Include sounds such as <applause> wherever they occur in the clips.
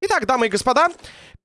Итак, дамы и господа,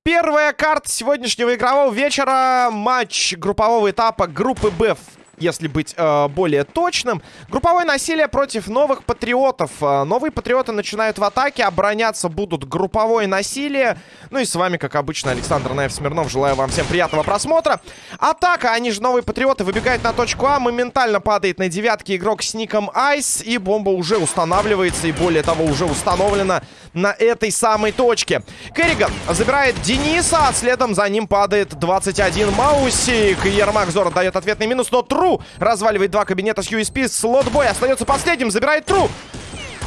первая карта сегодняшнего игрового вечера. Матч группового этапа группы Б если быть э, более точным. Групповое насилие против новых патриотов. Э, новые патриоты начинают в атаке, обороняться будут групповое насилие. Ну и с вами, как обычно, Александр Наев Смирнов. Желаю вам всем приятного просмотра. Атака, они же новые патриоты, выбегают на точку А. Моментально падает на девятке игрок с ником Айс. И бомба уже устанавливается, и более того, уже установлена на этой самой точке. Керриган забирает Дениса, а следом за ним падает 21 Маусик. Ермак Зор дает ответный минус, но Тру Разваливает два кабинета с USP. Слотбой остается последним. Забирает Тру.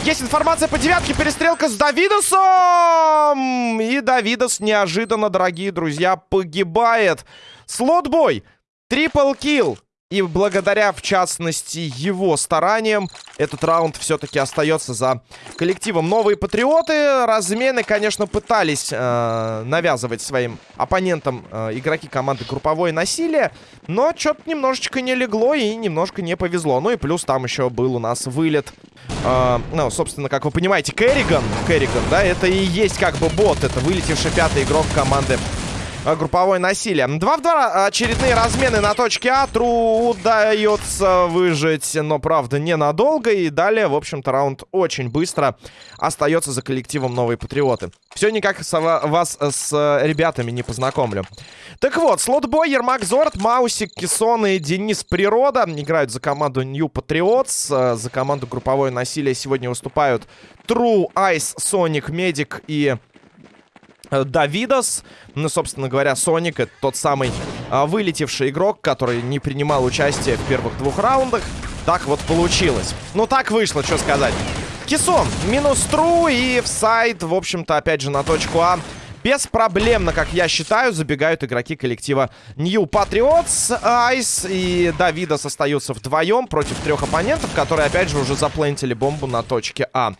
Есть информация по девятке. Перестрелка с Давидосом. И Давидос неожиданно, дорогие друзья, погибает. Слотбой. Трипл килл. И благодаря, в частности, его стараниям, этот раунд все-таки остается за коллективом. Новые патриоты. Размены, конечно, пытались э, навязывать своим оппонентам э, игроки команды групповое насилие. Но что-то немножечко не легло и немножко не повезло. Ну и плюс там еще был у нас вылет. Э, ну, собственно, как вы понимаете, Керриган. Керриган, да, это и есть как бы бот. Это вылетевший пятый игрок команды групповое насилие. 2 в 2 очередные размены на точке А. Тру удается выжить, но, правда, ненадолго. И далее, в общем-то, раунд очень быстро остается за коллективом Новые Патриоты. Все никак с, вас с ребятами не познакомлю. Так вот, слотбой, Ермак Зорт, Маусик, Кессон и Денис Природа играют за команду New Patriots. Э, за команду групповое насилие сегодня выступают True, Ice, Sonic, Медик и Э, Давидос. Ну, собственно говоря, Соник это тот самый а, вылетевший игрок, который не принимал участие в первых двух раундах. Так вот получилось. Ну, так вышло, что сказать. Кисон, минус тру и в сайт, в общем-то, опять же, на точку А. Беспроблемно, как я считаю, забегают игроки коллектива New Patriots. Айс и Давидос остаются вдвоем против трех оппонентов, которые, опять же, уже заплентили бомбу на точке А.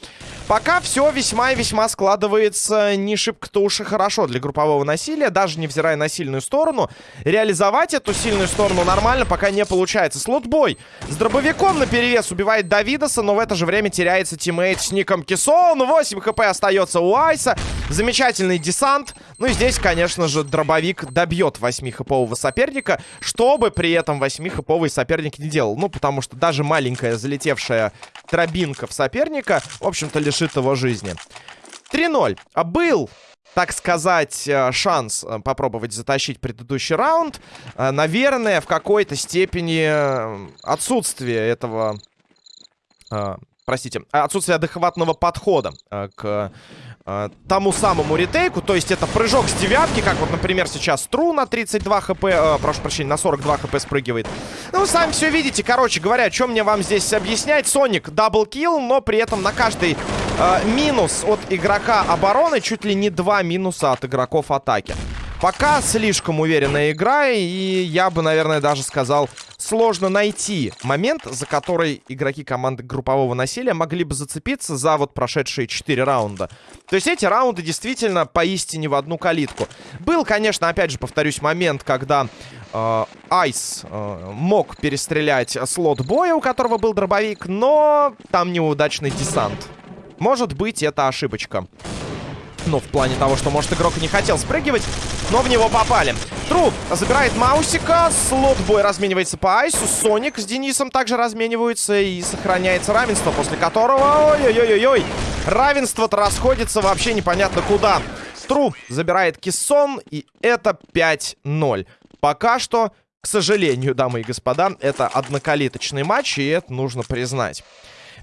Пока все весьма и весьма складывается не шибко-то уж и хорошо для группового насилия, даже невзирая на сильную сторону. Реализовать эту сильную сторону нормально пока не получается. Слотбой с дробовиком на перевес убивает Давидоса, но в это же время теряется тиммейт с ником Кисон. 8 хп остается у Айса. Замечательный десант. Ну и здесь, конечно же, дробовик добьет 8-хэпового соперника, что бы при этом 8-хэповый соперник не делал. Ну, потому что даже маленькая залетевшая дробинка в соперника, в общем-то, лишит его жизни. 3-0. А был так сказать, э, шанс э, попробовать затащить предыдущий раунд. Э, наверное, в какой-то степени отсутствие этого... Простите, отсутствие адекватного подхода к э, тому самому retake у. То есть это прыжок с девятки, как вот, например, сейчас Тру на 32 хп, э, прошу прощения, на 42 хп спрыгивает. Ну, сами все видите. Короче говоря, что мне вам здесь объяснять? Соник double kill, но при этом на каждый э, минус от игрока обороны чуть ли не два минуса от игроков атаки. Пока слишком уверенная игра, и я бы, наверное, даже сказал, сложно найти момент, за который игроки команды группового насилия могли бы зацепиться за вот прошедшие 4 раунда. То есть эти раунды действительно поистине в одну калитку. Был, конечно, опять же, повторюсь, момент, когда э, Айс э, мог перестрелять слот боя, у которого был дробовик, но там неудачный десант. Может быть, это ошибочка. Ну, в плане того, что, может, игрок не хотел спрыгивать, но в него попали. Труп забирает Маусика, слот-бой разменивается по Айсу, Соник с Денисом также размениваются и сохраняется равенство, после которого... Ой-ой-ой-ой! Равенство-то расходится вообще непонятно куда. Тру забирает Киссон, и это 5-0. Пока что, к сожалению, дамы и господа, это однокалиточный матч, и это нужно признать.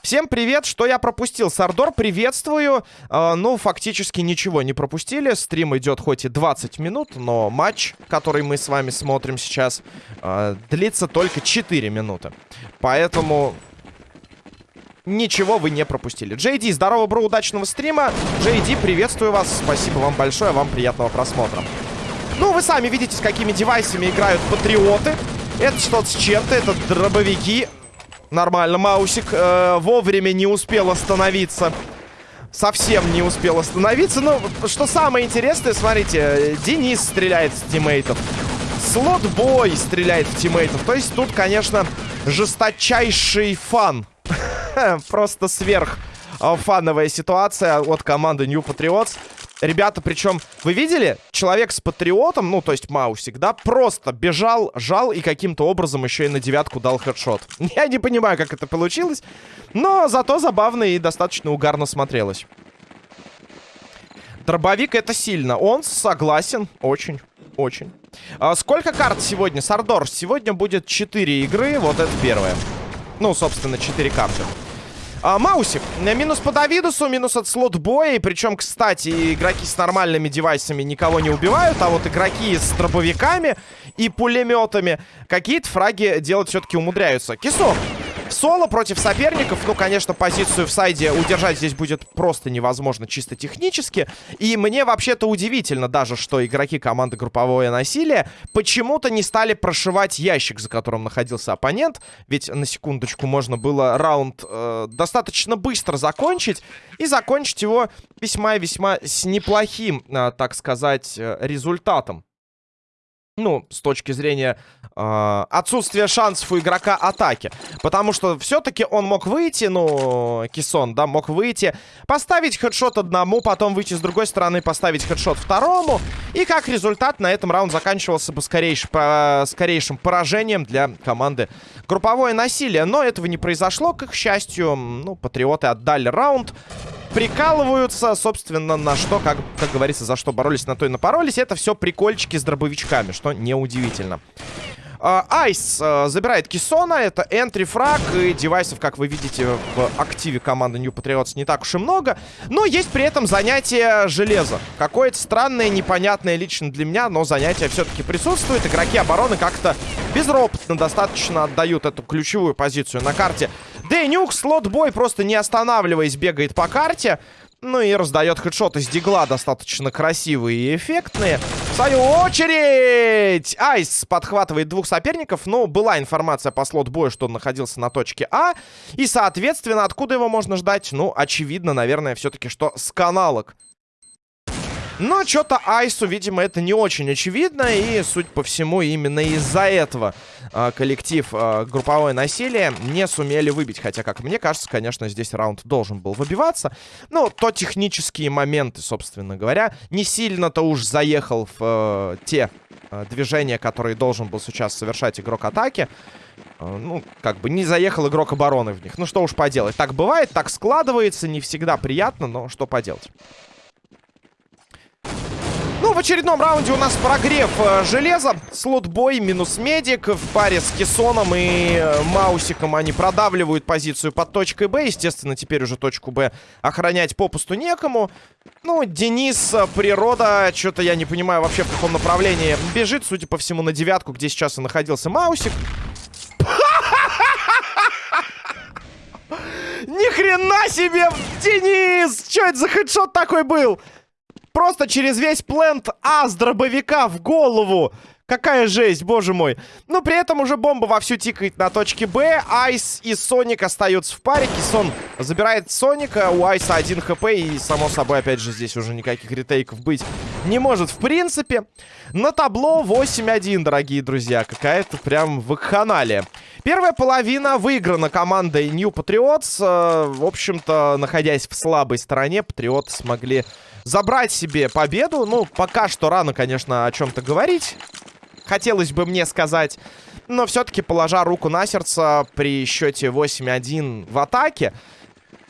Всем привет, что я пропустил? Сардор, приветствую. Э, ну, фактически ничего не пропустили. Стрим идет хоть и 20 минут, но матч, который мы с вами смотрим сейчас, э, длится только 4 минуты. Поэтому ничего вы не пропустили. Джейди, здорово, бро, удачного стрима. Джейди, приветствую вас. Спасибо вам большое, вам приятного просмотра. Ну, вы сами видите, с какими девайсами играют патриоты. Это что-то с чем-то, это дробовики. Нормально, Маусик э, вовремя не успел остановиться. Совсем не успел остановиться. Но что самое интересное, смотрите, Денис стреляет в тиммейтов. Слот-бой стреляет в тиммейтов. То есть тут, конечно, жесточайший фан. <laughs> Просто сверх а, фановая ситуация от команды New Patriots. Ребята, причем, вы видели? Человек с патриотом, ну, то есть Маусик, да, просто бежал, жал и каким-то образом еще и на девятку дал headshot. <laughs> Я не понимаю, как это получилось, но зато забавно и достаточно угарно смотрелось. Дробовик это сильно. Он согласен. Очень, очень. А сколько карт сегодня, Сардор? Сегодня будет 4 игры. Вот это первое. Ну, собственно, 4 карты. А, Маусик. Минус по Давидусу, минус от слот боя. И причем, кстати, игроки с нормальными девайсами никого не убивают. А вот игроки с дробовиками и пулеметами какие-то фраги делать все-таки умудряются. Кисок. Соло против соперников. Ну, конечно, позицию в сайде удержать здесь будет просто невозможно чисто технически. И мне вообще-то удивительно даже, что игроки команды групповое насилие почему-то не стали прошивать ящик, за которым находился оппонент. Ведь, на секундочку, можно было раунд э, достаточно быстро закончить. И закончить его весьма и весьма с неплохим, э, так сказать, э, результатом ну, с точки зрения э, отсутствия шансов у игрока атаки. Потому что все-таки он мог выйти, ну, Кисон, да, мог выйти, поставить хедшот одному, потом выйти с другой стороны, поставить хедшот второму. И как результат на этом раунд заканчивался бы скорейш, по, скорейшим поражением для команды групповое насилие. Но этого не произошло, к их счастью. Ну, патриоты отдали раунд прикалываются, собственно, на что, как, как говорится, за что боролись, на то и напоролись. Это все прикольчики с дробовичками, что неудивительно. А, Айс uh, забирает Кисона. Это энтри фраг. И девайсов, как вы видите, в активе команды New Patriots не так уж и много. Но есть при этом занятие железа. Какое-то странное, непонятное лично для меня, но занятие все-таки присутствует. Игроки обороны как-то безропотно достаточно отдают эту ключевую позицию на карте Дэнюк, слот-бой, просто не останавливаясь, бегает по карте. Ну и раздает хедшоты из дигла достаточно красивые и эффектные. В свою очередь! Айс подхватывает двух соперников. Но была информация по слот-бою, что он находился на точке А. И, соответственно, откуда его можно ждать? Ну, очевидно, наверное, все-таки, что с каналок. Но что-то Айсу, видимо, это не очень очевидно. И, судя по всему, именно из-за этого э, коллектив э, групповое насилие не сумели выбить. Хотя, как мне кажется, конечно, здесь раунд должен был выбиваться. Ну, то технические моменты, собственно говоря, не сильно-то уж заехал в э, те э, движения, которые должен был сейчас совершать игрок атаки. Э, ну, как бы не заехал игрок обороны в них. Ну, что уж поделать. Так бывает, так складывается. Не всегда приятно, но что поделать. Ну, в очередном раунде у нас прогрев э, железа. Слот-бой минус медик в паре с Кессоном и э, Маусиком. Они продавливают позицию под точкой Б. Естественно, теперь уже точку Б охранять попусту некому. Ну, Денис, э, природа, что-то я не понимаю вообще в каком направлении бежит. Судя по всему, на девятку, где сейчас и находился Маусик. <laughs> Ни хрена себе, Денис! Что это за хедшот такой был? Просто через весь плент А с дробовика в голову. Какая жесть, боже мой. Но при этом уже бомба вовсю тикает на точке Б. Айс и Соник остаются в паре. Кисон забирает Соника. У Айса один хп. И, само собой, опять же, здесь уже никаких ретейков быть не может в принципе. На табло 8-1, дорогие друзья. Какая-то прям вакханалия. Первая половина выиграна командой New Patriots. Э, в общем-то, находясь в слабой стороне, Патриоты смогли забрать себе победу. Ну, пока что рано, конечно, о чем-то говорить. Хотелось бы мне сказать. Но все-таки, положа руку на сердце, при счете 8-1 в атаке,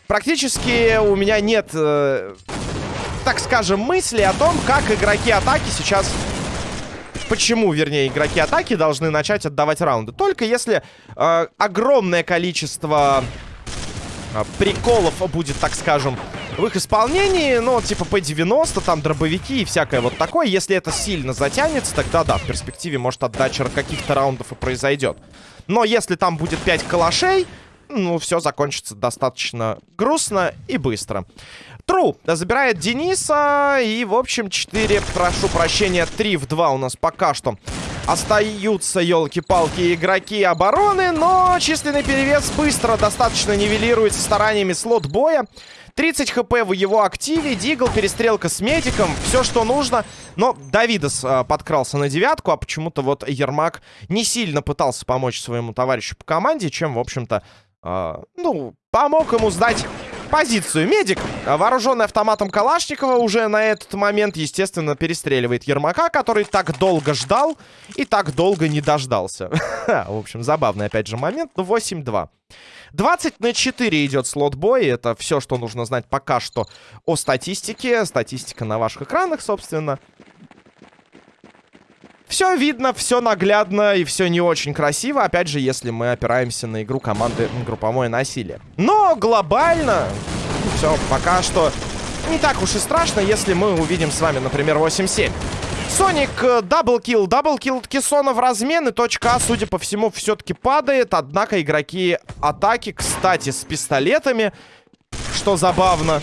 практически у меня нет, э, так скажем, мысли о том, как игроки атаки сейчас... Почему, вернее, игроки атаки должны начать отдавать раунды. Только если э, огромное количество э, приколов будет, так скажем, в их исполнении, ну, типа P90, там дробовики и всякое вот такое. Если это сильно затянется, тогда да, в перспективе может отдача каких-то раундов и произойдет. Но если там будет 5 калашей, ну, все закончится достаточно грустно и быстро. Тру забирает Дениса. И, в общем, 4, прошу прощения, 3 в 2 у нас пока что Остаются, елки-палки, игроки обороны, но численный перевес быстро достаточно нивелируется стараниями слот боя. 30 хп в его активе, Дигл, перестрелка с медиком, все, что нужно. Но Давидос э, подкрался на девятку, а почему-то вот Ермак не сильно пытался помочь своему товарищу по команде, чем, в общем-то, э, ну, помог ему сдать позицию. Медик, вооруженный автоматом Калашникова, уже на этот момент, естественно, перестреливает Ермака, который так долго ждал и так долго не дождался. <laughs> В общем, забавный, опять же, момент. 8-2. 20 на 4 идет слот-бой. Это все, что нужно знать пока что о статистике. Статистика на ваших экранах, собственно. Все видно, все наглядно и все не очень красиво. Опять же, если мы опираемся на игру команды групповое насилие. Но глобально все пока что не так уж и страшно, если мы увидим с вами, например, 8-7. Соник double kill. Double kill Кессона в размен. И точка А, судя по всему, все-таки падает. Однако игроки атаки, кстати, с пистолетами. Что забавно.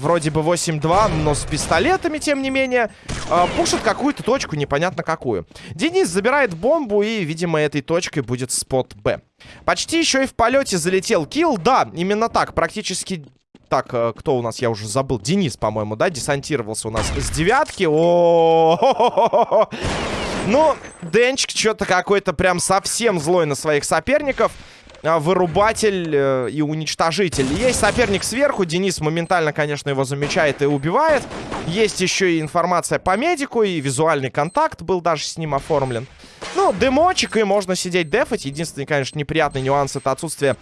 Вроде бы 8-2, но с пистолетами, тем не менее, э, пушит какую-то точку, непонятно какую. Денис забирает бомбу, и, видимо, этой точкой будет спот Б. Почти еще и в полете залетел килл. Да, именно так. Практически так, э, кто у нас, я уже забыл. Денис, по-моему, да, десантировался у нас с девятки. О, Ну, Денчик что-то какой-то прям совсем злой на своих соперников. А, вырубатель э, и уничтожитель. Есть соперник сверху. Денис моментально, конечно, его замечает и убивает. Есть еще и информация по медику. И визуальный контакт был даже с ним оформлен. Ну, дымочек, и можно сидеть дефать. Единственный, конечно, неприятный нюанс это отсутствие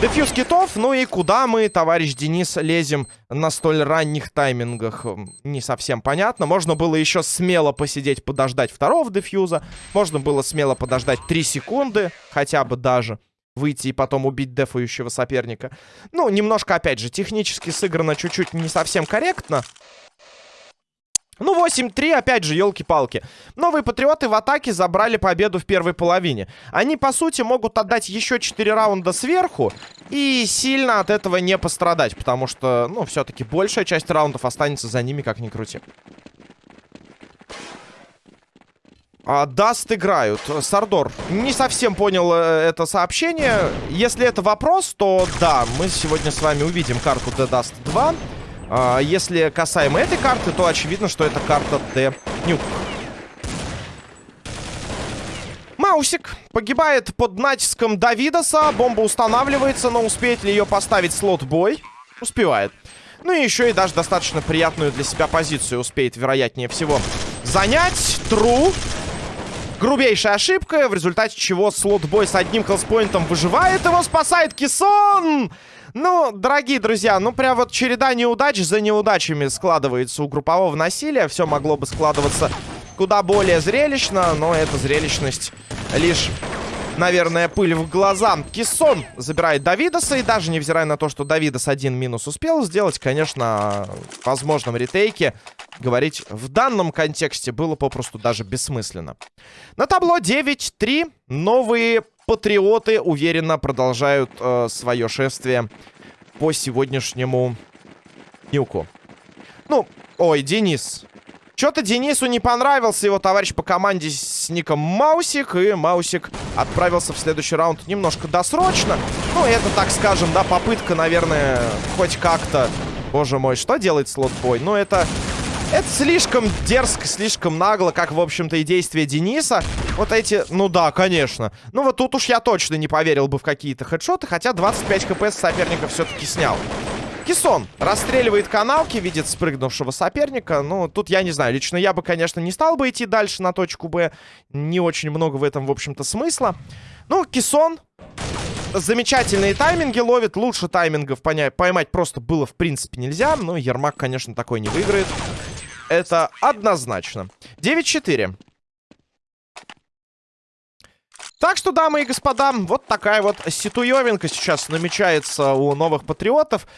Дефьюз китов, ну и куда мы, товарищ Денис, лезем на столь ранних таймингах? Не совсем понятно. Можно было еще смело посидеть, подождать второго дефьюза. Можно было смело подождать 3 секунды, хотя бы даже. Выйти и потом убить дефающего соперника. Ну, немножко, опять же, технически сыграно чуть-чуть не совсем корректно. Ну, 8-3, опять же, елки-палки. Новые патриоты в атаке забрали победу в первой половине. Они, по сути, могут отдать еще 4 раунда сверху и сильно от этого не пострадать, потому что, ну, все-таки большая часть раундов останется за ними, как ни крути. А, Даст играют. Сардор, не совсем понял э, это сообщение. Если это вопрос, то да, мы сегодня с вами увидим карту The Dust 2. А, если касаемо этой карты, то очевидно, что это карта Т-Нюк. Маусик погибает под натиском Давидоса. Бомба устанавливается, но успеет ли ее поставить слот-бой? Успевает. Ну и еще и даже достаточно приятную для себя позицию успеет, вероятнее всего, занять. Тру. Грубейшая ошибка, в результате чего слот-бой с одним хелспоинтом выживает. Его спасает Кисон! Ну, дорогие друзья, ну прям вот череда неудач за неудачами складывается у группового насилия. Все могло бы складываться куда более зрелищно, но эта зрелищность лишь... Наверное, пыль в глаза. Киссон забирает Давидоса. И даже невзирая на то, что Давидос один минус успел сделать, конечно, в возможном ретейке говорить в данном контексте было попросту даже бессмысленно. На табло 9-3. Новые патриоты уверенно продолжают э, свое шествие по сегодняшнему нюку. Ну, ой, Денис. Что-то Денису не понравился его товарищ по команде с ником Маусик. И Маусик отправился в следующий раунд немножко досрочно. Ну, это, так скажем, да, попытка, наверное, хоть как-то... Боже мой, что делает слотбой? Ну, это это слишком дерзко, слишком нагло, как, в общем-то, и действия Дениса. Вот эти, ну да, конечно. Ну вот тут уж я точно не поверил бы в какие-то хедшоты, хотя 25 хп с соперника все-таки снял. Кисон расстреливает каналки, видит спрыгнувшего соперника. Ну, тут я не знаю. Лично я бы, конечно, не стал бы идти дальше на точку Б. Не очень много в этом, в общем-то, смысла. Ну, Кисон замечательные тайминги ловит. Лучше таймингов поймать просто было, в принципе, нельзя. Но Ермак, конечно, такой не выиграет. Это однозначно. 9-4. Так что, дамы и господа, вот такая вот ситуевинка сейчас намечается у новых патриотов.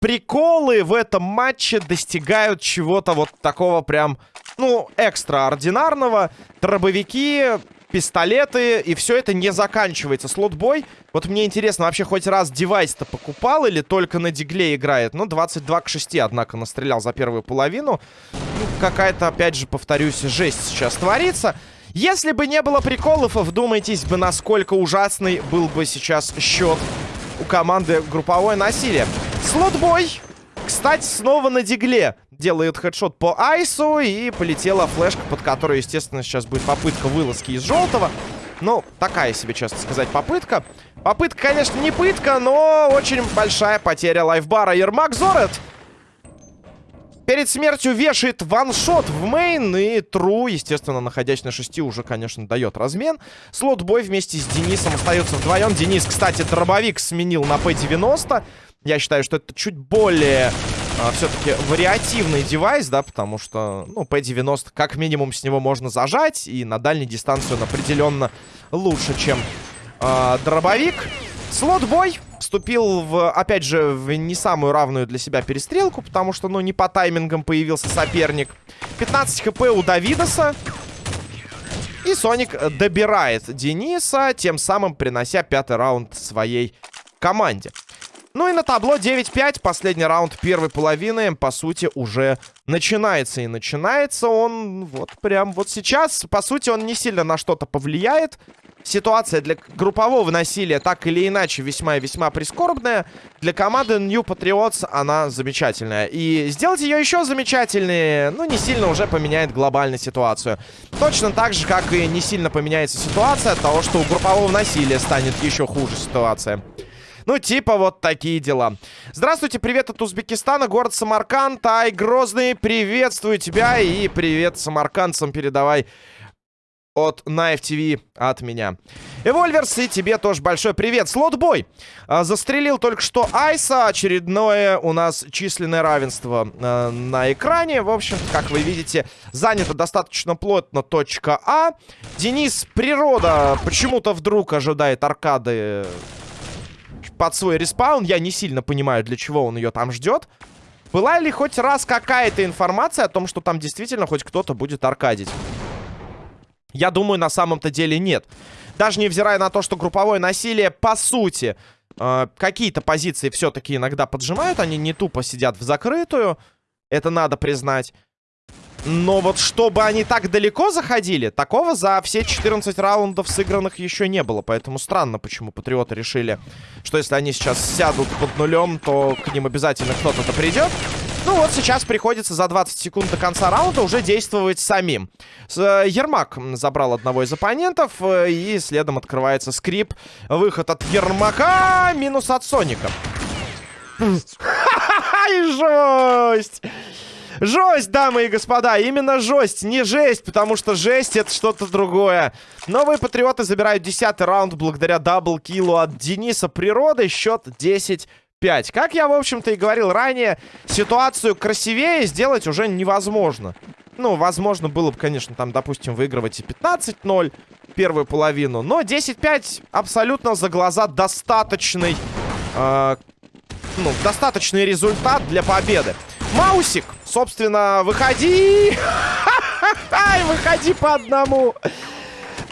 Приколы в этом матче достигают чего-то вот такого прям, ну, экстраординарного. Дробовики пистолеты, и все это не заканчивается. Слот-бой. Вот мне интересно, вообще хоть раз девайс-то покупал или только на дигле играет? Ну, 22 к 6, однако, настрелял за первую половину. Какая-то, опять же, повторюсь, жесть сейчас творится. Если бы не было приколов, вдумайтесь бы, насколько ужасный был бы сейчас счет у команды групповое насилие. Слотбой, кстати, снова на дигле делает хедшот по айсу и полетела флешка, под которую, естественно, сейчас будет попытка вылазки из желтого. Ну, такая себе, честно сказать, попытка. Попытка, конечно, не пытка, но очень большая потеря lifebar а. Ермак Зорет перед смертью вешает one-shot в main. И Тру, естественно, находясь на шести, уже, конечно, дает размен. Слот-бой вместе с Денисом остается вдвоем. Денис, кстати, дробовик сменил на П-90. Я считаю, что это чуть более а, все-таки вариативный device, да, потому что, ну, P90 как минимум с него можно зажать, и на дальней дистанции он определенно лучше, чем э, дробовик. Слот-бой вступил, в, опять же, в не самую равную для себя перестрелку, потому что, ну, не по таймингам появился соперник. 15 хп у Давидоса. И Соник добирает Дениса, тем самым принося пятый раунд своей команде. Ну и на табло 9-5. Последний раунд первой половины, по сути, уже начинается. И начинается он вот прям вот сейчас. По сути, он не сильно на что-то повлияет. Ситуация для группового насилия так или иначе весьма и весьма прискорбная. Для команды New Patriots она замечательная. И сделать ее еще замечательнее, ну, не сильно уже поменяет глобальную ситуацию. Точно так же, как и не сильно поменяется ситуация от того, что у группового насилия станет еще хуже ситуация. Ну, типа вот такие дела. Здравствуйте, привет от Узбекистана, город Самарканд. Ай, Грозный, приветствую тебя и привет самаркандцам передавай от Knife TV от меня. Эвольверс, и тебе тоже большой привет. Слотбой а, застрелил только что Айса. Очередное у нас численное равенство а, на экране. В общем, как вы видите, занято достаточно плотно точка А. Денис Природа почему-то вдруг ожидает аркады под свой respawn. Я не сильно понимаю, для чего он ее там ждет. Была ли хоть раз какая-то информация о том, что там действительно хоть кто-то будет аркадить? Я думаю, на самом-то деле нет. Даже невзирая на то, что групповое насилие, по сути, э, какие-то позиции все-таки иногда поджимают. Они не тупо сидят в закрытую. Это надо признать. Но вот чтобы они так далеко заходили, такого за все 14 раундов сыгранных еще не было. Поэтому странно, почему патриоты решили, что если они сейчас сядут под нулем, то к ним обязательно кто-то придет. Ну вот сейчас приходится за 20 секунд до конца раунда уже действовать самим. Э, Ермак забрал одного из оппонентов, э, и следом открывается скрип. Выход от Ермака, минус от Соника. Ха-ха-ха, жесть! Жесть, дамы и господа, именно жесть, не жесть, потому что жесть это что-то другое. Новые патриоты забирают 10 раунд благодаря даблкиллу от Дениса Природы. Счет 10 5. Как я, в общем-то, и говорил ранее, ситуацию красивее сделать уже невозможно. Ну, возможно, было бы, конечно, там, допустим, выигрывать и 15-0 первую половину. Но 10-5 абсолютно за глаза достаточный, э, ну, достаточный результат для победы. Маусик, собственно, выходи! <laughs> Ай, выходи по одному!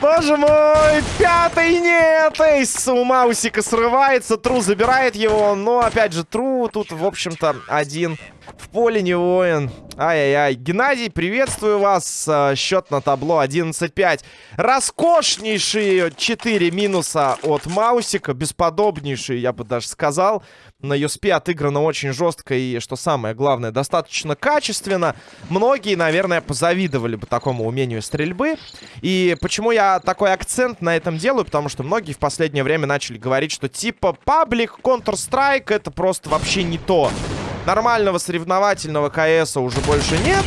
Боже мой, пятый нет! Эйс у Маусика срывается, Тру забирает его, но, опять же, Тру тут, в общем-то, один в поле не воин. Ай-яй-яй. Геннадий, приветствую вас. А, счет на табло 11-5. Роскошнейшие 4 минуса от Маусика. Бесподобнейшие, я бы даже сказал. На USP отыграно очень жестко и, что самое главное, достаточно качественно. Многие, наверное, позавидовали бы такому умению стрельбы. И почему я такой акцент на этом делаю? Потому что многие в последнее время начали говорить, что типа паблик Counter-Strike это просто вообще не то. Нормального соревновательного КСа уже больше нет.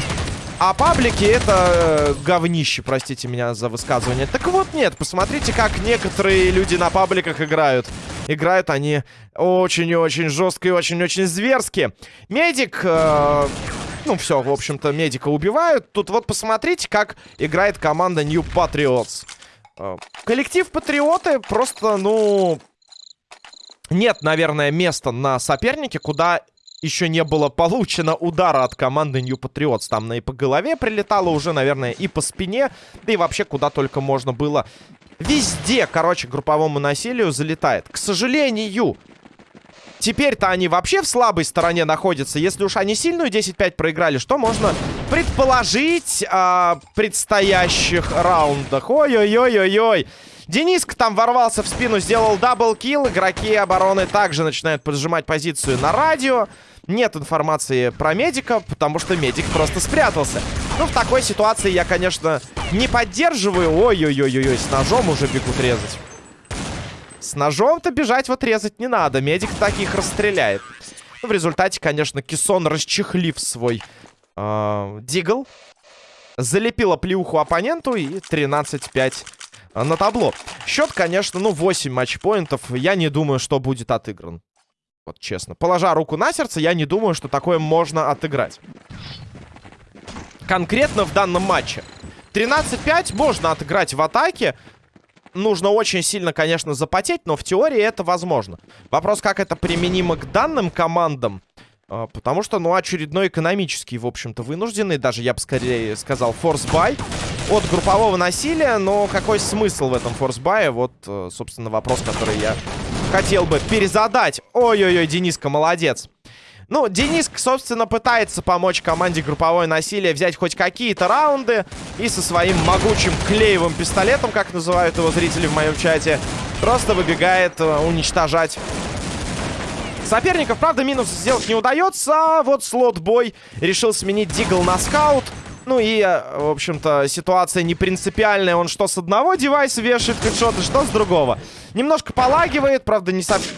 А паблики это э, говнище, простите меня за высказывание. Так вот нет, посмотрите, как некоторые люди на пабликах играют. Играют они очень-очень жестко и очень-очень зверски. Медик... Э, ну, все, в общем-то, медика убивают. Тут вот посмотрите, как играет команда New Patriots. Э, коллектив Патриоты просто, ну... Нет, наверное, места на сопернике, куда еще не было получено удара от команды New Patriots. Там и по голове прилетало уже, наверное, и по спине. Да и вообще куда только можно было. Везде, короче, групповому насилию залетает. К сожалению, теперь-то они вообще в слабой стороне находятся. Если уж они сильную 10-5 проиграли, что можно предположить о предстоящих раундах? Ой-ой-ой-ой-ой. Дениска там ворвался в спину, сделал double kill. Игроки обороны также начинают поджимать позицию на радио. Нет информации про медика, потому что медик просто спрятался. Ну, в такой ситуации я, конечно, не поддерживаю. Ой-ой-ой-ой, с ножом уже бегут резать. С ножом-то бежать вот резать не надо. Медик таких расстреляет. Ну, в результате, конечно, Кисон, расчехлив свой э, Deagle, залепила плюху оппоненту и 13-5 на табло. Счет, конечно, ну, 8 матчпоинтов. Я не думаю, что будет отыгран. Вот честно. Положа руку на сердце, я не думаю, что такое можно отыграть. Конкретно в данном матче. 13-5 можно отыграть в атаке. Нужно очень сильно, конечно, запотеть, но в теории это возможно. Вопрос, как это применимо к данным командам. А, потому что, ну, очередной экономический, в общем-то, вынужденный, даже, я бы скорее сказал, force buy от группового насилия. Но какой смысл в этом force buy е? Вот, э, собственно, вопрос, который я хотел бы перезадать. Ой-ой-ой, Дениска, молодец. Ну, Дениск, собственно, пытается помочь команде групповое насилие взять хоть какие-то раунды. И со своим могучим клеевым пистолетом, как называют его зрители в моем чате, просто выбегает э, уничтожать соперников. Правда, минус сделать не удается. А вот слот-бой решил сменить Дигл на скаут. Ну и, э, в общем-то, ситуация не принципиальная. Он что с одного девайса вешает хедшоты, что с другого. Немножко полагивает, правда, не совсем...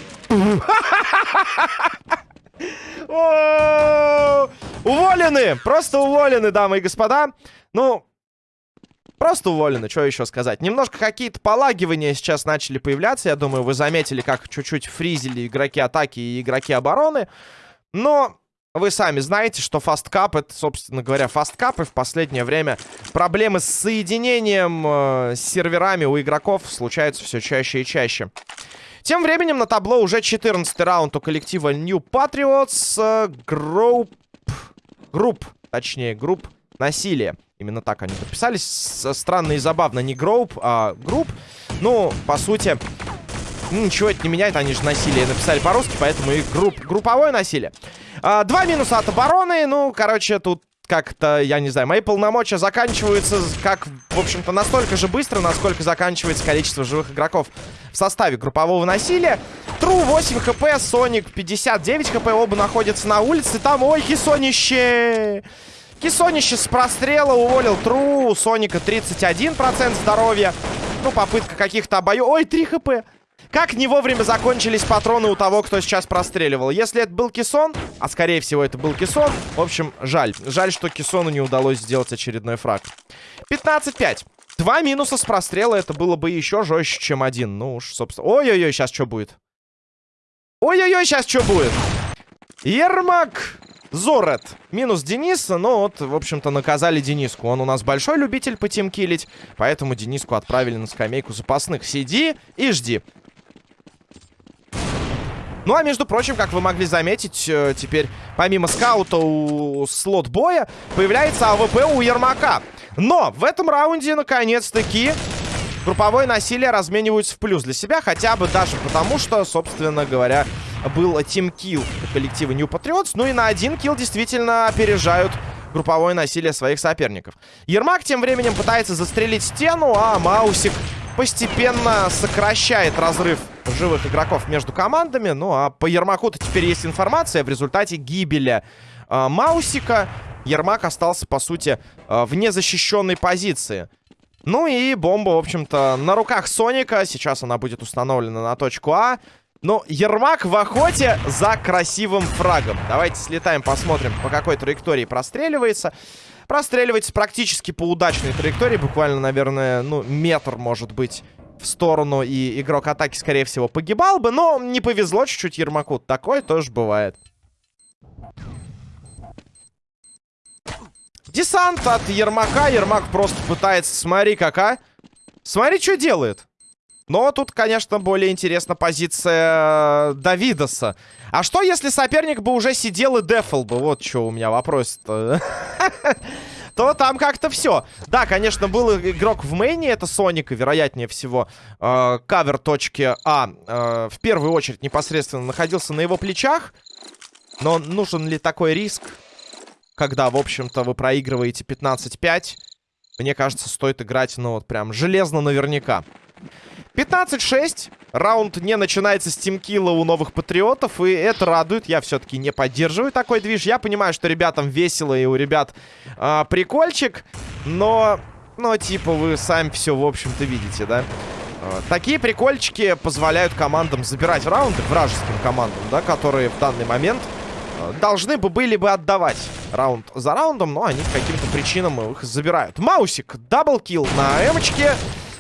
Уволены! Просто уволены, дамы и господа. Ну, Просто уволены, что еще сказать. Немножко какие-то полагивания сейчас начали появляться. Я думаю, вы заметили, как чуть-чуть фризили игроки атаки и игроки обороны. Но вы сами знаете, что fast cup, это, собственно говоря, fast cup, и в последнее время проблемы с соединением э, с серверами у игроков случаются все чаще и чаще. Тем временем на табло уже 14 раунд у коллектива New Patriots. Э, групп... Групп, точнее, групп насилия. Именно так они подписались. Странно и забавно. Не групп, а групп. Ну, по сути, ну, ничего это не меняет. Они же насилие написали по-русски, поэтому и групп, групповое насилие. А, два минуса от обороны. Ну, короче, тут как-то, я не знаю, мои полномочия заканчиваются, как, в общем-то, настолько же быстро, насколько заканчивается количество живых игроков в составе группового насилия. Тру 8 хп, Соник 59 хп, оба находятся на улице. Там, ой, хисонище! Кисонище с прострела уволил Тру, у Соника 31% здоровья. Ну, попытка каких-то обоев. Ой, 3 хп! Как не вовремя закончились патроны у того, кто сейчас простреливал. Если это был Кисон, а скорее всего это был Кисон, в общем, жаль. Жаль, что Кисону не удалось сделать очередной фраг. 15-5. Два минуса с прострела, это было бы еще жестче, чем один. Ну уж, собственно... Ой-ой-ой, сейчас что будет? Ой-ой-ой, сейчас что будет? Ермак Зорет. Минус Дениса, но вот, в общем-то, наказали Дениску. Он у нас большой любитель по тимкилить, поэтому Дениску отправили на скамейку запасных. Сиди и жди. Ну, а между прочим, как вы могли заметить, э, теперь помимо скаута у слот-боя появляется AWP у Ермака. Но в этом раунде, наконец-таки, групповое насилие размениваются в плюс для себя. Хотя бы даже потому, что, собственно говоря, был team kill коллектива New Patriots. Ну и на один kill действительно опережают групповое насилие своих соперников. Ермак тем временем пытается застрелить стену, а Маусик постепенно сокращает разрыв живых игроков между командами. Ну, а по Ермаку-то теперь есть информация. В результате гибели э, Маусика Ермак остался, по сути, э, в незащищенной позиции. Ну и бомба, в общем-то, на руках Соника. Сейчас она будет установлена на точку А. Но Ермак в охоте за красивым фрагом. Давайте слетаем, посмотрим, по какой траектории простреливается. Простреливается практически по удачной траектории. Буквально, наверное, ну, метр, может быть, в сторону. И игрок атаки, скорее всего, погибал бы. Но не повезло чуть-чуть Ермаку. Такое тоже бывает. Десант от Ермака. Ермак просто пытается... Смотри, какая. Смотри, что делает. Но тут, конечно, более интересна позиция Давидоса. А что, если соперник бы уже сидел и дефал бы? Вот что у меня вопрос-то. <laughs> то там как-то все. Да, конечно, был игрок в мейне, это Соник, вероятнее всего э, кавер точки А э, в первую очередь непосредственно находился на его плечах. Но нужен ли такой риск, когда, в общем-то, вы проигрываете 15-5? Мне кажется, стоит играть, ну, вот прям железно наверняка. 15-6. Раунд не начинается с тимкилла у новых патриотов, и это радует. Я все-таки не поддерживаю такой движ. Я понимаю, что ребятам весело, и у ребят э, прикольчик, но, ну, типа, вы сами все, в общем-то, видите, да? Э, такие прикольчики позволяют командам забирать раунды, вражеским командам, да, которые в данный момент должны бы были бы отдавать раунд за раундом, но они по каким-то причинам их забирают. Маусик, double kill на эмочке.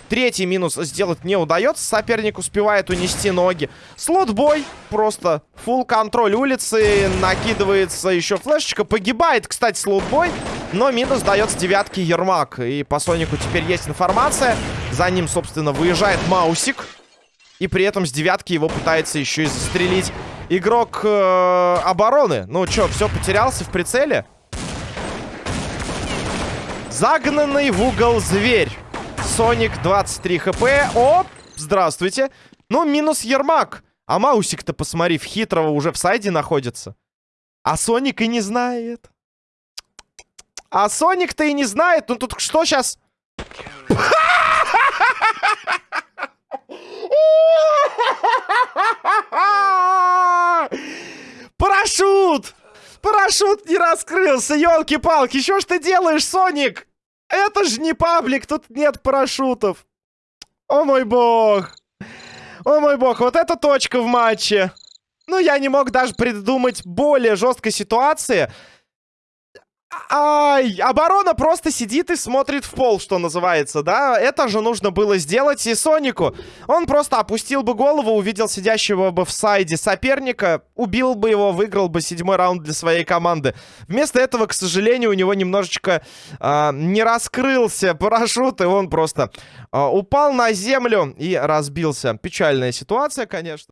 Третий минус сделать не удается. Соперник успевает унести ноги. Слотбой. Просто full контроль улицы. Накидывается еще флешечка. Погибает, кстати, слотбой. Но минус дается девятки Ермак. И по Сонику теперь есть информация. За ним, собственно, выезжает Маусик. И при этом с девятки его пытается еще и застрелить игрок э, обороны. Ну что, все, потерялся в прицеле? Загнанный в угол зверь. Соник 23 хп. Оп, здравствуйте. Ну, минус Ермак. А Маусик-то, посмотри, в хитрого уже в сайде находится. А Соник и не знает. А Соник-то и не знает. Ну тут что сейчас... Парашют! Парашют не раскрылся, елки-палки. Что ж ты делаешь, Соник? Это же не паблик, тут нет парашютов. О мой бог. О мой бог, вот эта точка в матче. Ну, я не мог даже придумать более жесткой ситуации. Ай, оборона просто сидит и смотрит в пол, что называется, да? Это же нужно было сделать и Сонику. Он просто опустил бы голову, увидел сидящего бы в сайде соперника, убил бы его, выиграл бы седьмой раунд для своей команды. Вместо этого, к сожалению, у него немножечко э, не раскрылся парашют, и он просто э, упал на землю и разбился. Печальная ситуация, конечно.